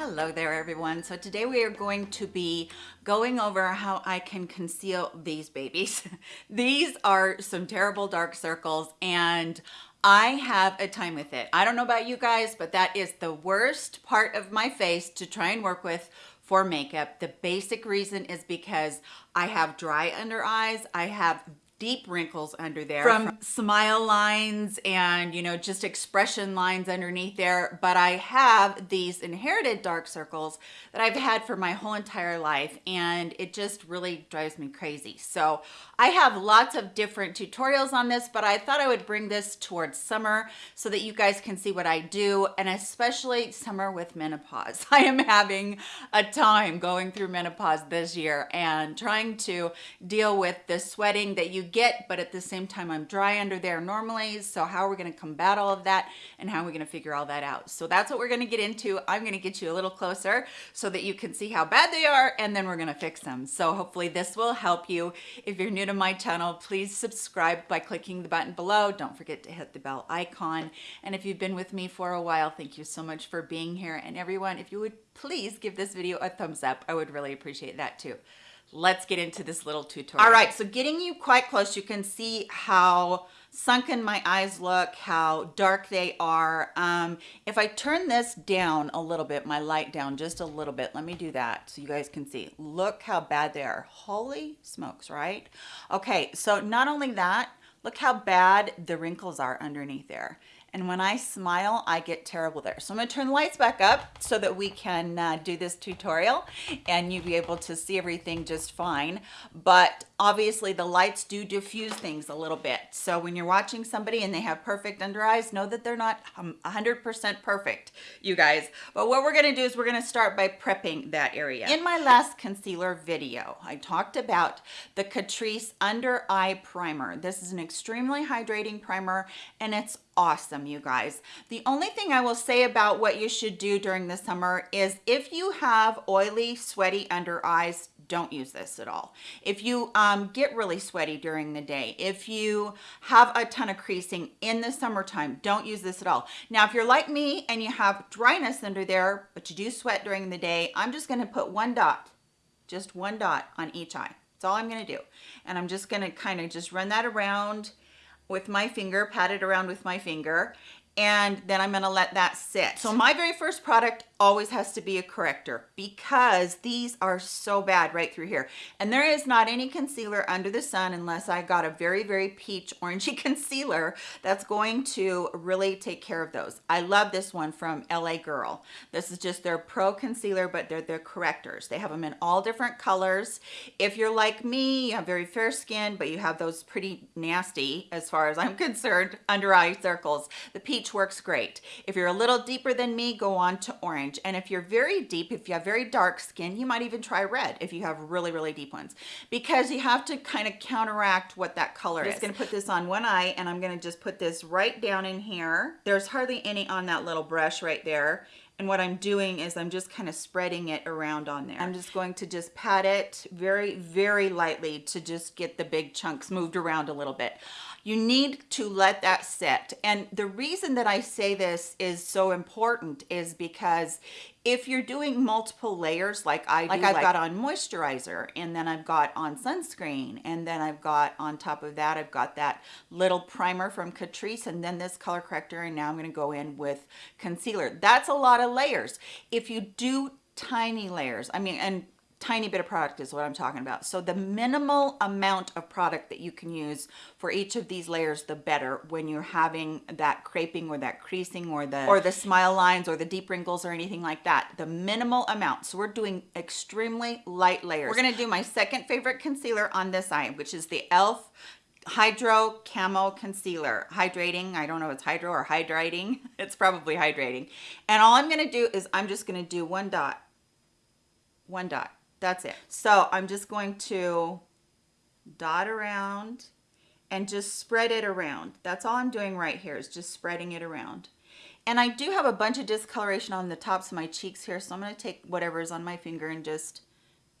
Hello there everyone. So today we are going to be going over how I can conceal these babies. these are some terrible dark circles and I have a time with it. I don't know about you guys, but that is the worst part of my face to try and work with for makeup. The basic reason is because I have dry under eyes. I have deep wrinkles under there from smile lines and you know just expression lines underneath there. But I have these inherited dark circles that I've had for my whole entire life and it just really drives me crazy. So I have lots of different tutorials on this but I thought I would bring this towards summer so that you guys can see what I do and especially summer with menopause. I am having a time going through menopause this year and trying to deal with the sweating that you get, but at the same time, I'm dry under there normally. So how are we gonna combat all of that and how are we gonna figure all that out? So that's what we're gonna get into. I'm gonna get you a little closer so that you can see how bad they are and then we're gonna fix them. So hopefully this will help you. If you're new to my channel, please subscribe by clicking the button below. Don't forget to hit the bell icon. And if you've been with me for a while, thank you so much for being here. And everyone, if you would please give this video a thumbs up, I would really appreciate that too let's get into this little tutorial. All right, so getting you quite close, you can see how sunken my eyes look, how dark they are. Um, if I turn this down a little bit, my light down just a little bit, let me do that so you guys can see. Look how bad they are. Holy smokes, right? Okay, so not only that, look how bad the wrinkles are underneath there and when I smile I get terrible there. So I'm gonna turn the lights back up so that we can uh, do this tutorial and you'll be able to see everything just fine. But obviously the lights do diffuse things a little bit. So when you're watching somebody and they have perfect under eyes know that they're not 100% um, perfect you guys. But what we're going to do is we're going to start by prepping that area. In my last concealer video I talked about the Catrice under eye primer. This is an extremely hydrating primer and it's awesome you guys. The only thing i will say about what you should do during the summer is if you have oily sweaty under eyes don't use this at all. If you um, get really sweaty during the day if you have a ton of creasing in the summertime don't use this at all. Now if you're like me and you have dryness under there but you do sweat during the day i'm just going to put one dot just one dot on each eye. That's all i'm going to do. And i'm just going to kind of just run that around with my finger, pat it around with my finger, and then I'm gonna let that sit. So my very first product always has to be a corrector because these are so bad right through here. And there is not any concealer under the sun unless I got a very, very peach orangey concealer that's going to really take care of those. I love this one from LA Girl. This is just their pro concealer, but they're their correctors. They have them in all different colors. If you're like me, you have very fair skin, but you have those pretty nasty, as far as I'm concerned, under eye circles. The peach works great. If you're a little deeper than me, go on to orange orange. And if you're very deep, if you have very dark skin, you might even try red if you have really, really deep ones, because you have to kind of counteract what that color I'm is. I'm just gonna put this on one eye and I'm gonna just put this right down in here. There's hardly any on that little brush right there. And what I'm doing is I'm just kind of spreading it around on there. I'm just going to just pat it very, very lightly to just get the big chunks moved around a little bit you need to let that sit. And the reason that i say this is so important is because if you're doing multiple layers like i do, like i've like, got on moisturizer and then i've got on sunscreen and then i've got on top of that i've got that little primer from catrice and then this color corrector and now i'm going to go in with concealer. That's a lot of layers. If you do tiny layers i mean and tiny bit of product is what I'm talking about. So the minimal amount of product that you can use for each of these layers, the better when you're having that creping or that creasing or the or the smile lines or the deep wrinkles or anything like that. The minimal amount. So we're doing extremely light layers. We're gonna do my second favorite concealer on this eye, which is the e.l.f. Hydro Camo Concealer. Hydrating, I don't know if it's hydro or hydrating. It's probably hydrating. And all I'm gonna do is I'm just gonna do one dot, one dot that's it. So I'm just going to dot around and just spread it around. That's all I'm doing right here is just spreading it around. And I do have a bunch of discoloration on the tops of my cheeks here, so I'm going to take whatever is on my finger and just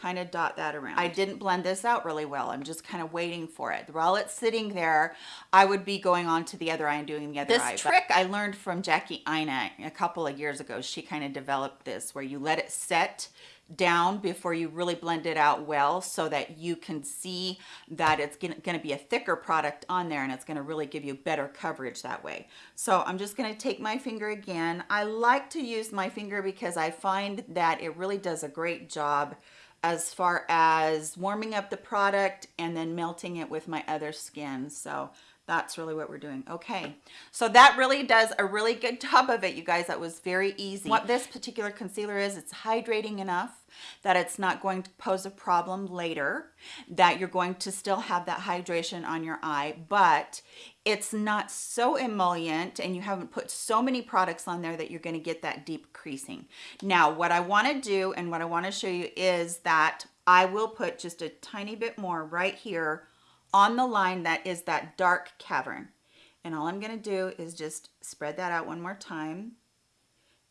kind of dot that around. I didn't blend this out really well. I'm just kind of waiting for it. While it's sitting there, I would be going on to the other eye and doing the other this eye. This trick I learned from Jackie Aina a couple of years ago. She kind of developed this where you let it set down before you really blend it out well so that you can see that it's going to be a thicker product on there and it's going to really give you better coverage that way. So I'm just going to take my finger again. I like to use my finger because I find that it really does a great job as far as warming up the product and then melting it with my other skin. So that's really what we're doing. Okay, so that really does a really good job of it, you guys. That was very easy. What this particular concealer is, it's hydrating enough that it's not going to pose a problem later, that you're going to still have that hydration on your eye, but it's not so emollient and you haven't put so many products on there that you're gonna get that deep creasing. Now, what I wanna do and what I wanna show you is that I will put just a tiny bit more right here on the line that is that dark cavern. And all I'm gonna do is just spread that out one more time.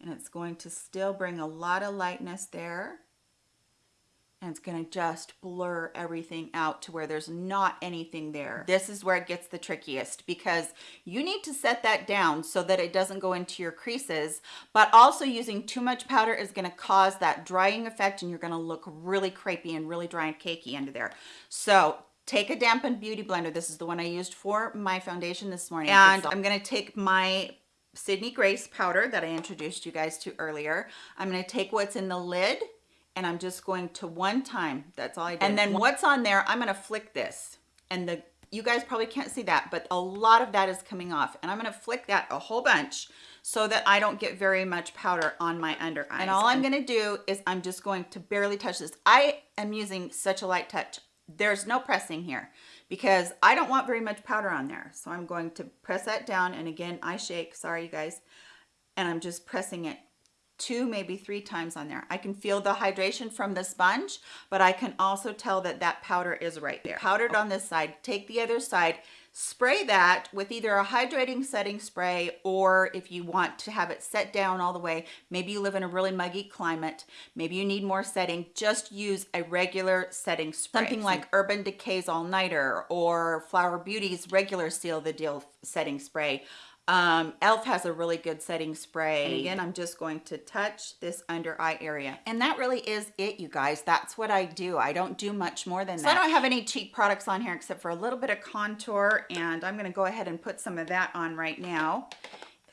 And it's going to still bring a lot of lightness there. And it's gonna just blur everything out to where there's not anything there. This is where it gets the trickiest because you need to set that down so that it doesn't go into your creases, but also using too much powder is gonna cause that drying effect and you're gonna look really crepey and really dry and cakey under there. So take a dampened beauty blender. This is the one I used for my foundation this morning. And I'm gonna take my Sydney Grace powder that I introduced you guys to earlier. I'm gonna take what's in the lid and I'm just going to one time, that's all I did. And then what's on there, I'm gonna flick this. And the you guys probably can't see that, but a lot of that is coming off. And I'm gonna flick that a whole bunch so that I don't get very much powder on my under eyes. And all I'm gonna do is I'm just going to barely touch this. I am using such a light touch there's no pressing here because I don't want very much powder on there. So I'm going to press that down. And again, I shake, sorry you guys. And I'm just pressing it two, maybe three times on there. I can feel the hydration from the sponge, but I can also tell that that powder is right there. Powdered on this side, take the other side, spray that with either a hydrating setting spray or if you want to have it set down all the way, maybe you live in a really muggy climate, maybe you need more setting, just use a regular setting spray. Something like Urban Decay's All Nighter or Flower Beauty's regular Seal the Deal setting spray. Um, e.l.f. has a really good setting spray. And again, I'm just going to touch this under eye area. And that really is it, you guys. That's what I do. I don't do much more than that. so that. I don't have any cheap products on here except for a little bit of contour. And I'm going to go ahead and put some of that on right now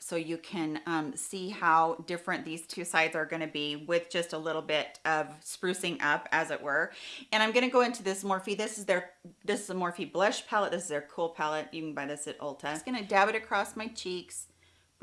so you can um, see how different these two sides are going to be with just a little bit of sprucing up as it were. And I'm going to go into this Morphe. This is their this is a Morphe blush palette. This is their cool palette. You can buy this at Ulta. I'm just going to dab it across my cheeks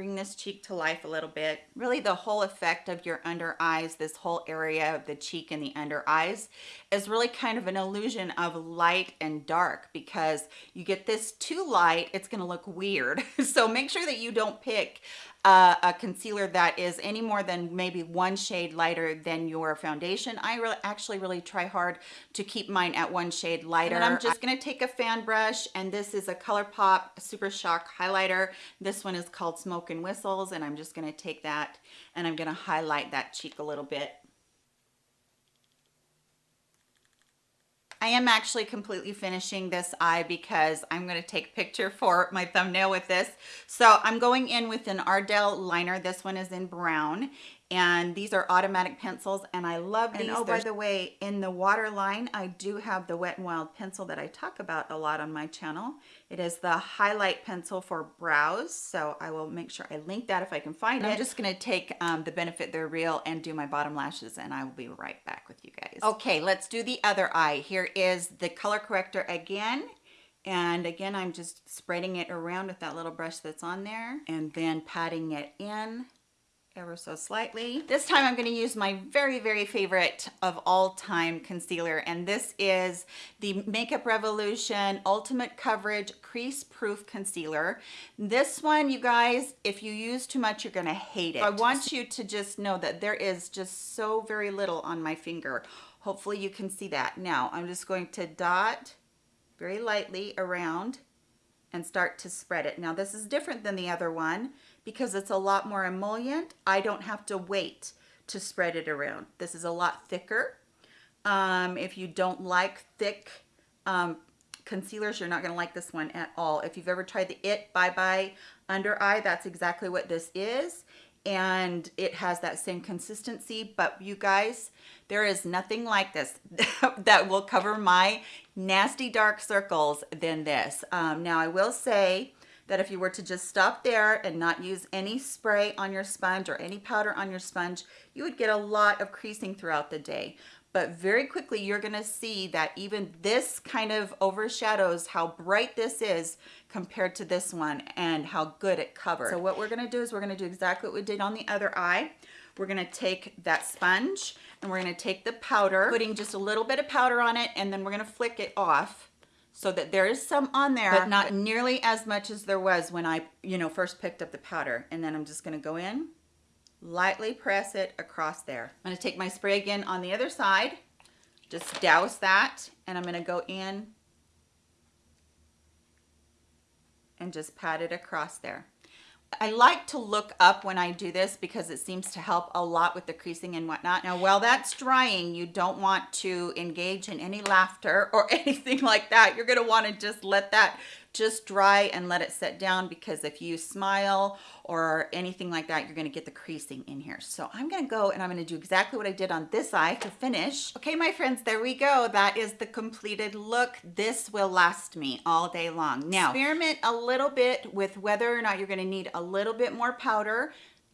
bring this cheek to life a little bit. Really the whole effect of your under eyes, this whole area of the cheek and the under eyes is really kind of an illusion of light and dark because you get this too light, it's gonna look weird. so make sure that you don't pick uh, a concealer that is any more than maybe one shade lighter than your foundation. I actually really try hard to keep mine at one shade lighter. And I'm just gonna take a fan brush and this is a ColourPop Super Shock highlighter. This one is called Smoke and Whistles and I'm just gonna take that and I'm gonna highlight that cheek a little bit. I am actually completely finishing this eye because I'm going to take a picture for my thumbnail with this. So I'm going in with an Ardell liner. This one is in brown and these are automatic pencils and I love these. And oh, by the way, in the waterline, I do have the Wet n Wild pencil that I talk about a lot on my channel. It is the highlight pencil for brows, so I will make sure I link that if I can find and it. I'm just gonna take um, the Benefit They're Real and do my bottom lashes and I will be right back with you guys. Okay, let's do the other eye. Here is the color corrector again. And again, I'm just spreading it around with that little brush that's on there and then patting it in ever so slightly. This time I'm going to use my very, very favorite of all time concealer. And this is the Makeup Revolution Ultimate Coverage Crease Proof Concealer. This one, you guys, if you use too much, you're going to hate it. I want you to just know that there is just so very little on my finger. Hopefully you can see that. Now I'm just going to dot very lightly around and start to spread it. Now this is different than the other one because it's a lot more emollient. I don't have to wait to spread it around. This is a lot thicker. Um, if you don't like thick um, concealers, you're not gonna like this one at all. If you've ever tried the IT Bye Bye Under Eye, that's exactly what this is. And it has that same consistency, but you guys, there is nothing like this that will cover my nasty dark circles than this. Um, now I will say, that if you were to just stop there and not use any spray on your sponge or any powder on your sponge, you would get a lot of creasing throughout the day but very quickly you're going to see that even this kind of overshadows how bright this is compared to this one and how good it covers. So what we're going to do is we're going to do exactly what we did on the other eye. We're going to take that sponge and we're going to take the powder, putting just a little bit of powder on it, and then we're going to flick it off so that there is some on there, but not nearly as much as there was when I, you know, first picked up the powder. And then I'm just going to go in lightly press it across there. I'm going to take my spray again on the other side, just douse that, and I'm going to go in and just pat it across there. I like to look up when I do this because it seems to help a lot with the creasing and whatnot. Now, while that's drying, you don't want to engage in any laughter or anything like that. You're gonna wanna just let that just dry and let it set down because if you smile or anything like that, you're gonna get the creasing in here. So I'm gonna go and I'm gonna do exactly what I did on this eye to finish. Okay, my friends, there we go. That is the completed look. This will last me all day long. Now, experiment a little bit with whether or not you're gonna need a little bit more powder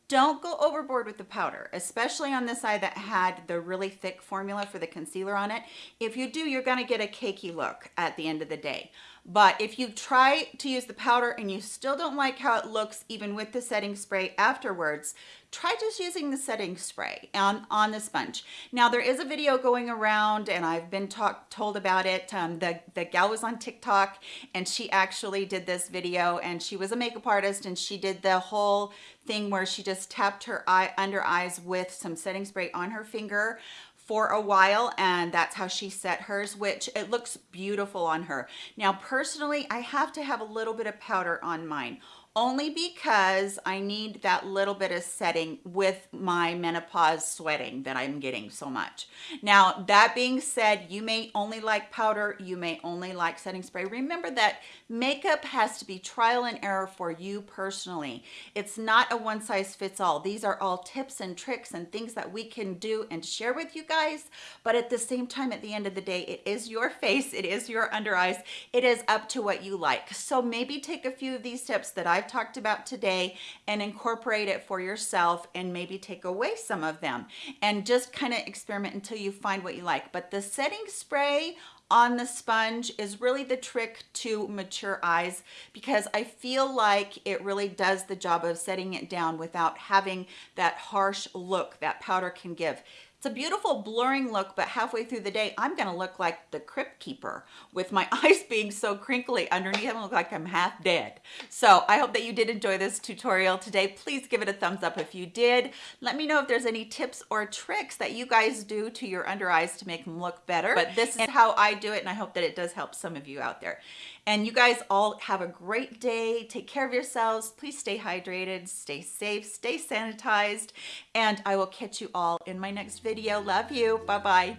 don't go overboard with the powder, especially on this eye that had the really thick formula for the concealer on it. If you do, you're gonna get a cakey look at the end of the day. But if you try to use the powder and you still don't like how it looks even with the setting spray afterwards, try just using the setting spray on, on the sponge. Now there is a video going around and I've been told about it. Um, the, the gal was on TikTok and she actually did this video and she was a makeup artist and she did the whole thing where she just tapped her eye under eyes with some setting spray on her finger for a while and that's how she set hers which it looks beautiful on her. Now personally i have to have a little bit of powder on mine only because I need that little bit of setting with my menopause sweating that I'm getting so much. Now, that being said, you may only like powder, you may only like setting spray. Remember that makeup has to be trial and error for you personally. It's not a one size fits all. These are all tips and tricks and things that we can do and share with you guys. But at the same time, at the end of the day, it is your face, it is your under eyes, it is up to what you like. So maybe take a few of these tips that I've talked about today and incorporate it for yourself and maybe take away some of them and just kind of experiment until you find what you like. But the setting spray on the sponge is really the trick to mature eyes because I feel like it really does the job of setting it down without having that harsh look that powder can give. It's a beautiful blurring look, but halfway through the day, I'm gonna look like the crypt keeper with my eyes being so crinkly underneath. I'm look like I'm half dead. So I hope that you did enjoy this tutorial today. Please give it a thumbs up if you did. Let me know if there's any tips or tricks that you guys do to your under eyes to make them look better. But this is how I do it, and I hope that it does help some of you out there. And you guys all have a great day. Take care of yourselves. Please stay hydrated, stay safe, stay sanitized, and I will catch you all in my next video. Love you. Bye-bye.